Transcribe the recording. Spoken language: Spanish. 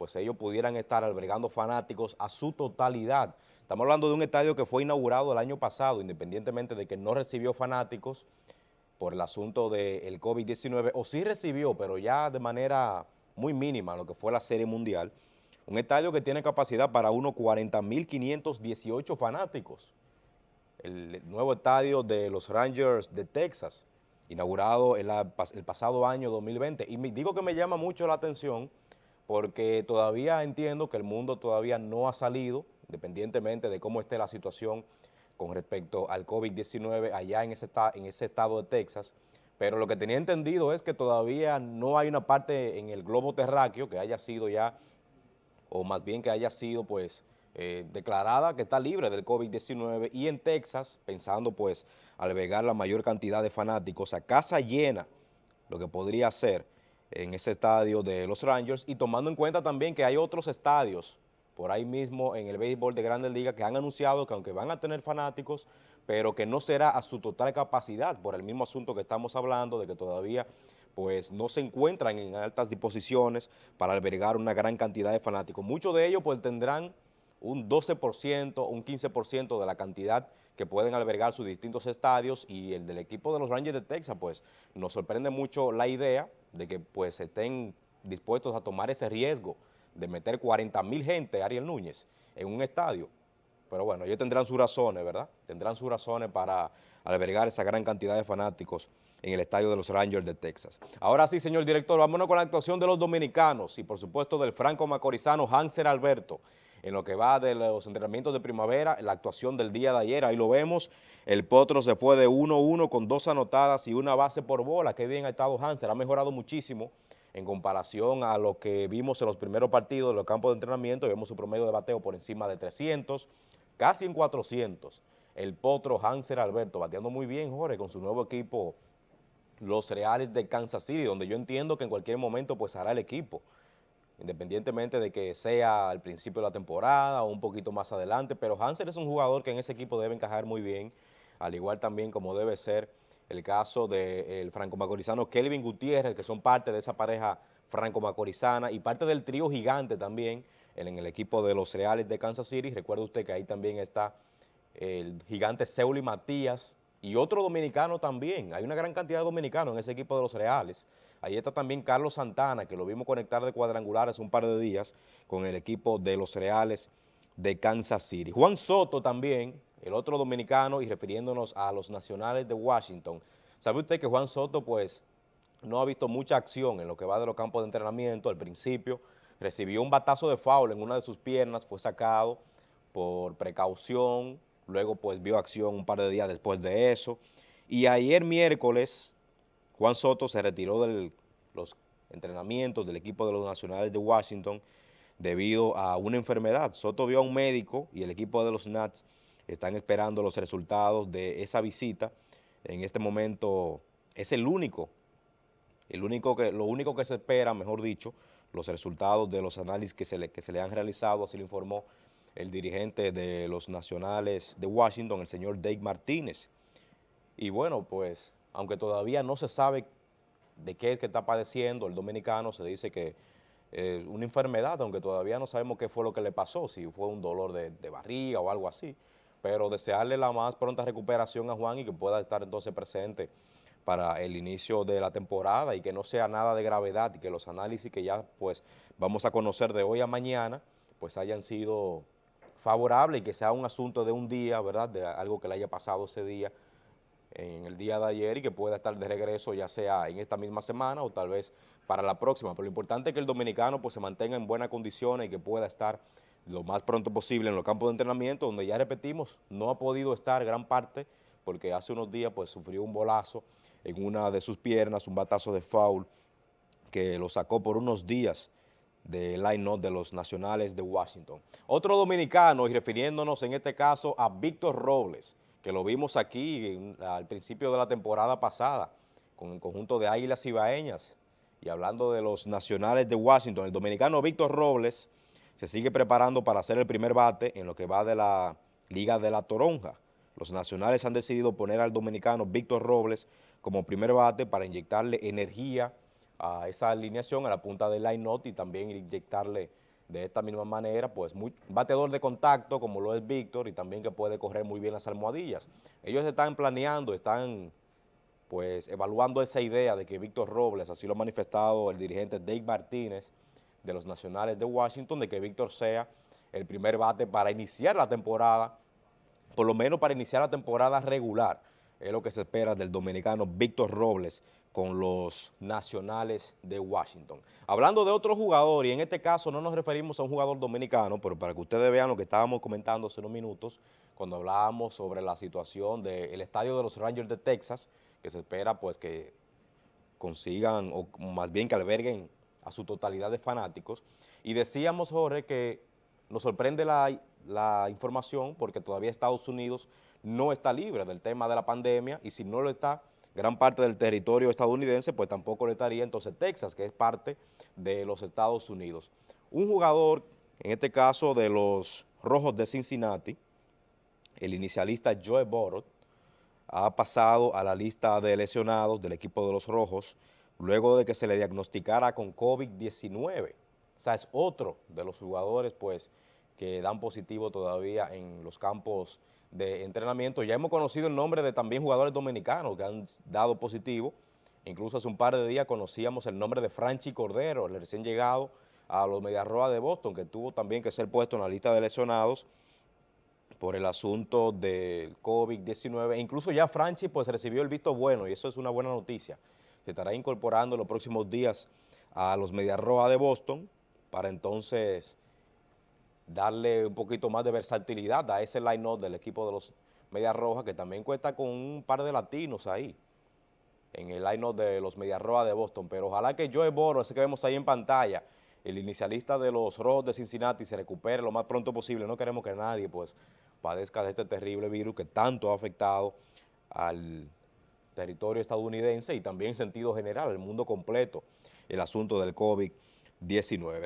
pues ellos pudieran estar albergando fanáticos a su totalidad. Estamos hablando de un estadio que fue inaugurado el año pasado, independientemente de que no recibió fanáticos por el asunto del COVID-19, o sí recibió, pero ya de manera muy mínima, lo que fue la Serie Mundial, un estadio que tiene capacidad para unos 40.518 fanáticos. El nuevo estadio de los Rangers de Texas, inaugurado el, el pasado año 2020. Y me, digo que me llama mucho la atención porque todavía entiendo que el mundo todavía no ha salido, independientemente de cómo esté la situación con respecto al COVID-19 allá en ese, en ese estado de Texas, pero lo que tenía entendido es que todavía no hay una parte en el globo terráqueo que haya sido ya, o más bien que haya sido pues eh, declarada que está libre del COVID-19 y en Texas, pensando pues albergar la mayor cantidad de fanáticos a casa llena, lo que podría ser en ese estadio de los Rangers y tomando en cuenta también que hay otros estadios por ahí mismo en el béisbol de Grandes Ligas que han anunciado que aunque van a tener fanáticos, pero que no será a su total capacidad por el mismo asunto que estamos hablando de que todavía pues no se encuentran en altas disposiciones para albergar una gran cantidad de fanáticos. Muchos de ellos pues tendrán un 12%, un 15% de la cantidad que pueden albergar sus distintos estadios y el del equipo de los Rangers de Texas, pues nos sorprende mucho la idea de que pues estén dispuestos a tomar ese riesgo de meter 40 mil gente, Ariel Núñez, en un estadio. Pero bueno, ellos tendrán sus razones, ¿verdad? Tendrán sus razones para albergar esa gran cantidad de fanáticos en el estadio de los Rangers de Texas. Ahora sí, señor director, vámonos con la actuación de los dominicanos y por supuesto del franco macorizano Hanser Alberto, en lo que va de los entrenamientos de primavera, la actuación del día de ayer, ahí lo vemos, el Potro se fue de 1-1 con dos anotadas y una base por bola, qué bien ha estado Hanser, ha mejorado muchísimo en comparación a lo que vimos en los primeros partidos de los campos de entrenamiento, vemos su promedio de bateo por encima de 300, casi en 400, el Potro Hanser Alberto, bateando muy bien Jorge con su nuevo equipo, los Reales de Kansas City, donde yo entiendo que en cualquier momento pues hará el equipo, independientemente de que sea al principio de la temporada o un poquito más adelante, pero Hanser es un jugador que en ese equipo debe encajar muy bien, al igual también como debe ser el caso del franco-macorizano Kelvin Gutiérrez, que son parte de esa pareja franco-macorizana y parte del trío gigante también en, el equipo de los Reales de Kansas City. Recuerde usted que ahí también está el gigante Seuli Matías y otro dominicano también. Hay una gran cantidad de dominicanos en ese equipo de los Reales. Ahí está también Carlos Santana, que lo vimos conectar de cuadrangulares un par de días con el equipo de los Reales de Kansas City. Juan Soto también, el otro dominicano, y refiriéndonos a los nacionales de Washington. ¿Sabe usted que Juan Soto, pues, no ha visto mucha acción en lo que va de los campos de entrenamiento? Al principio recibió un batazo de foul en una de sus piernas, fue sacado por precaución, luego pues vio acción un par de días después de eso. Y ayer miércoles Juan Soto se retiró de los entrenamientos del equipo de los Nacionales de Washington debido a una enfermedad. Soto vio a un médico y el equipo de los Nats están esperando los resultados de esa visita. En este momento es el único, el único que, lo único que se espera, mejor dicho, los resultados de los análisis que se le, que se le han realizado, así lo informó el dirigente de los Nacionales de Washington, el señor Dave Martínez. Y bueno, pues aunque todavía no se sabe de qué es que está padeciendo el dominicano, se dice que es una enfermedad, aunque todavía no sabemos qué fue lo que le pasó, si fue un dolor de, barriga o algo así, pero desearle la más pronta recuperación a Juan y que pueda estar entonces presente para el inicio de la temporada y que no sea nada de gravedad y que los análisis que ya pues vamos a conocer de hoy a mañana pues hayan sido favorables y que sea un asunto de un día, ¿verdad?, de algo que le haya pasado ese día, en el día de ayer y que pueda estar de regreso ya sea en esta misma semana o tal vez para la próxima. Pero lo importante es que el dominicano pues se mantenga en buenas condiciones y que pueda estar lo más pronto posible en los campos de entrenamiento, donde ya repetimos, no ha podido estar gran parte porque hace unos días pues sufrió un bolazo en una de sus piernas, un batazo de foul que lo sacó por unos días del line-up de los nacionales de Washington. Otro dominicano, y refiriéndonos en este caso a Víctor Robles, que lo vimos aquí al principio de la temporada pasada, con el conjunto de Águilas Ibaeñas, y hablando de los nacionales de Washington, el dominicano Víctor Robles se sigue preparando para hacer el primer bate en lo que va de la Liga de la Toronja. Los nacionales han decidido poner al dominicano Víctor Robles como primer bate para inyectarle energía a esa alineación, a la punta del line-not y también inyectarle de esta misma manera, pues muy bateador de contacto como lo es Víctor y también que puede correr muy bien las almohadillas. Ellos están planeando, están pues evaluando esa idea de que Víctor Robles, así lo ha manifestado el dirigente Dave Martínez de los Nacionales de Washington, de que Víctor sea el primer bate para iniciar la temporada, por lo menos para iniciar la temporada regular, es lo que se espera del dominicano Víctor Robles con los Nacionales de Washington. Hablando de otro jugador, y en este caso no nos referimos a un jugador dominicano, pero para que ustedes vean lo que estábamos comentando hace unos minutos, cuando hablábamos sobre la situación del estadio de los Rangers de Texas, que se espera pues que consigan, o más bien que alberguen a su totalidad de fanáticos. Y decíamos, Jorge, que nos sorprende la, información porque todavía Estados Unidos no está libre del tema de la pandemia y si no lo está, gran parte del territorio estadounidense, pues tampoco lo estaría entonces Texas, que es parte de los Estados Unidos. Un jugador, en este caso de los Rojos de Cincinnati, el inicialista Joe Borot, ha pasado a la lista de lesionados del equipo de los Rojos luego de que se le diagnosticara con COVID-19. O sea, es otro de los jugadores pues que dan positivo todavía en los campos de entrenamiento. Ya hemos conocido el nombre de también jugadores dominicanos que han dado positivo. Incluso hace un par de días conocíamos el nombre de Franchi Cordero, el recién llegado a los Mediarroa de Boston, que tuvo también que ser puesto en la lista de lesionados por el asunto del COVID-19. Incluso ya Franchi pues recibió el visto bueno y eso es una buena noticia. Se estará incorporando en los próximos días a los Mediarroa de Boston para entonces darle un poquito más de versatilidad a ese line-up del equipo de los Medias Rojas, que también cuenta con un par de latinos ahí, en el line-up de los Medias Rojas de Boston, pero ojalá que Joe Boro, ese que vemos ahí en pantalla, el inicialista de los Rojos de Cincinnati, se recupere lo más pronto posible, no queremos que nadie pues padezca de este terrible virus que tanto ha afectado al territorio estadounidense y también en sentido general, el mundo completo, el asunto del COVID-19.